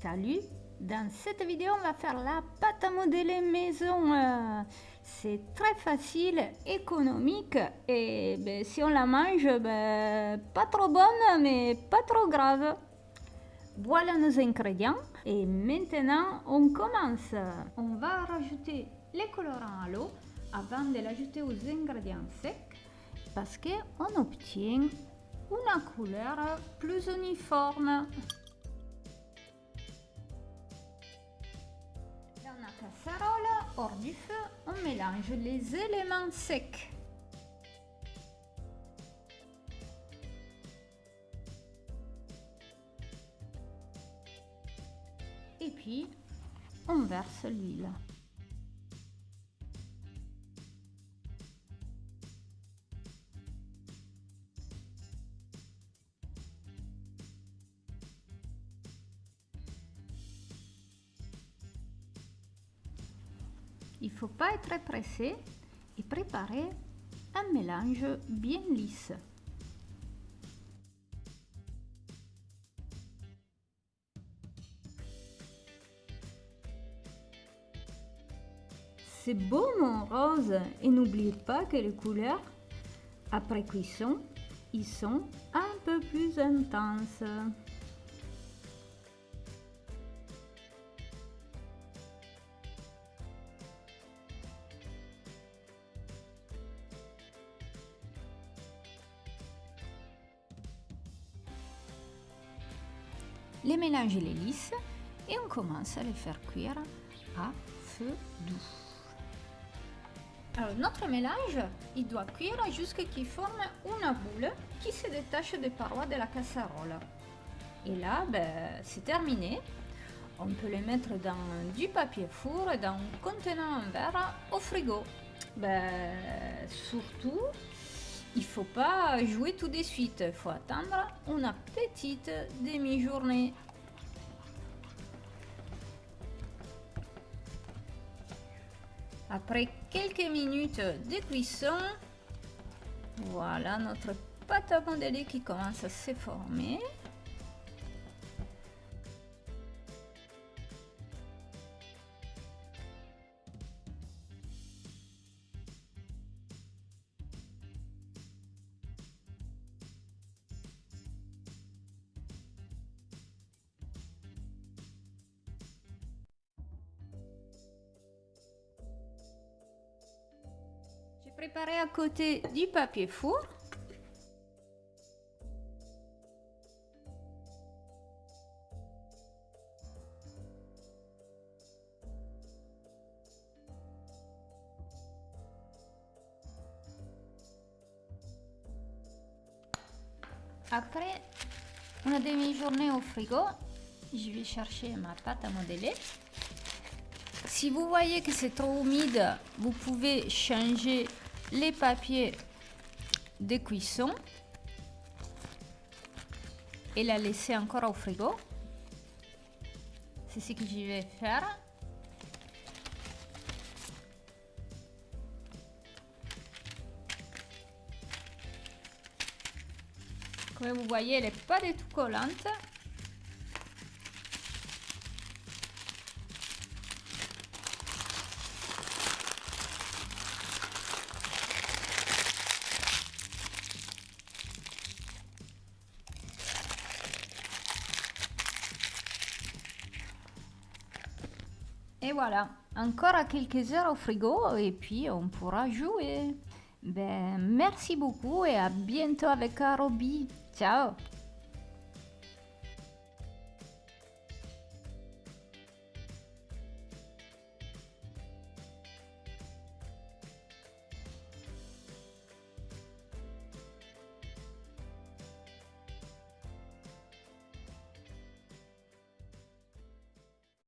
Salut Dans cette vidéo, on va faire la pâte à modeler maison. Euh, c'est très facile, économique et ben, si on la mange, ben, pas trop bonne, mais pas trop grave. Voilà nos ingrédients et maintenant on commence. On va rajouter les colorants à l'eau avant de l'ajouter aux ingrédients secs parce qu'on obtient une couleur plus uniforme. Casserole, hors du feu, on mélange les éléments secs. Et puis, on verse l'huile. Il ne faut pas être pressé et préparer un mélange bien lisse. C'est beau mon rose et n'oubliez pas que les couleurs, après cuisson, ils sont un peu plus intenses. Les mélanger les lisses et on commence à les faire cuire à feu doux. Alors notre mélange, il doit cuire jusqu'à qu'il forme une boule qui se détache des parois de la casserole. Et là, ben, c'est terminé. On peut les mettre dans du papier four et dans un contenant en verre au frigo. Ben, surtout, il faut pas jouer tout de suite, il faut attendre une petite demi-journée. Après quelques minutes de cuisson, voilà notre pâte à modeler qui commence à se former. Préparer à côté du papier four. Après une demi-journée au frigo, je vais chercher ma pâte à modeler. Si vous voyez que c'est trop humide, vous pouvez changer les papiers de cuisson et la laisser encore au frigo. C'est ce que je vais faire. Comme vous voyez, elle n'est pas du tout collante. Et voilà, encore quelques heures au frigo et puis on pourra jouer. Ben, merci beaucoup et à bientôt avec Arobi. Ciao